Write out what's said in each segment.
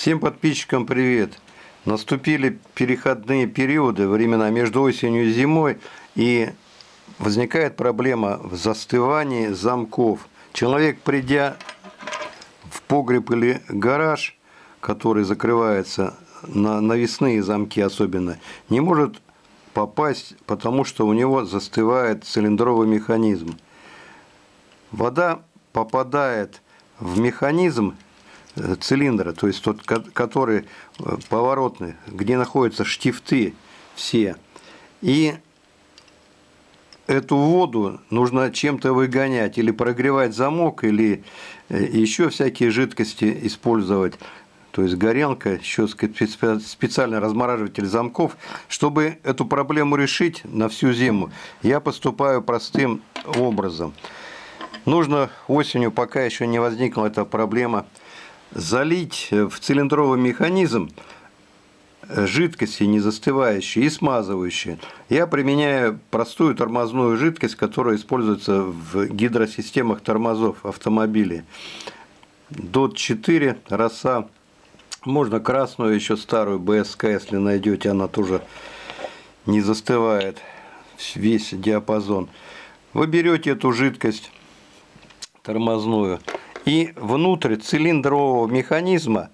Всем подписчикам привет! Наступили переходные периоды, времена между осенью и зимой, и возникает проблема в застывании замков. Человек, придя в погреб или гараж, который закрывается на навесные замки особенно, не может попасть, потому что у него застывает цилиндровый механизм. Вода попадает в механизм цилиндра, то есть тот, который э, поворотный, где находятся штифты все. И эту воду нужно чем-то выгонять, или прогревать замок, или э, еще всякие жидкости использовать. То есть горелка, еще специальный размораживатель замков. Чтобы эту проблему решить на всю зиму, я поступаю простым образом. Нужно осенью, пока еще не возникла эта проблема, залить в цилиндровый механизм жидкости не застывающие и смазывающие. Я применяю простую тормозную жидкость, которая используется в гидросистемах тормозов автомобилей. DOT 4 роса. Можно красную, еще старую БСК, если найдете, она тоже не застывает весь диапазон. Вы берете эту жидкость тормозную и внутрь цилиндрового механизма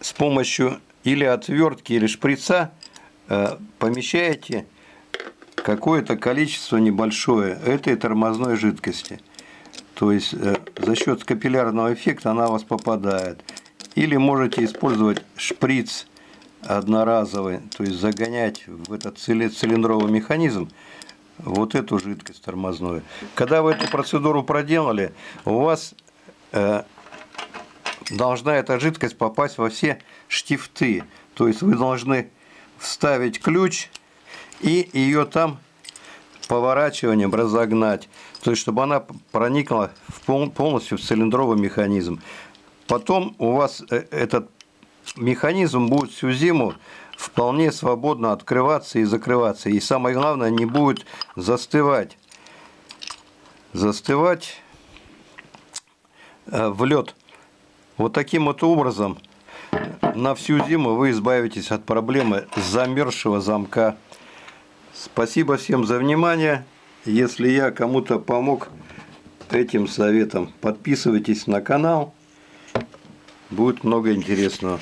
с помощью или отвертки, или шприца э, помещаете какое-то количество небольшое этой тормозной жидкости. То есть э, за счет капиллярного эффекта она у вас попадает. Или можете использовать шприц одноразовый, то есть загонять в этот цилиндровый механизм вот эту жидкость тормозную. Когда вы эту процедуру проделали, у вас должна эта жидкость попасть во все штифты. То есть вы должны вставить ключ и ее там поворачиванием разогнать. То есть чтобы она проникла полностью в цилиндровый механизм. Потом у вас э, этот механизм будет всю зиму вполне свободно открываться и закрываться. И самое главное, не будет застывать. Застывать Э, в лед. Вот таким вот образом на всю зиму вы избавитесь от проблемы замерзшего замка. Спасибо всем за внимание. Если я кому-то помог этим советом, подписывайтесь на канал. Будет много интересного.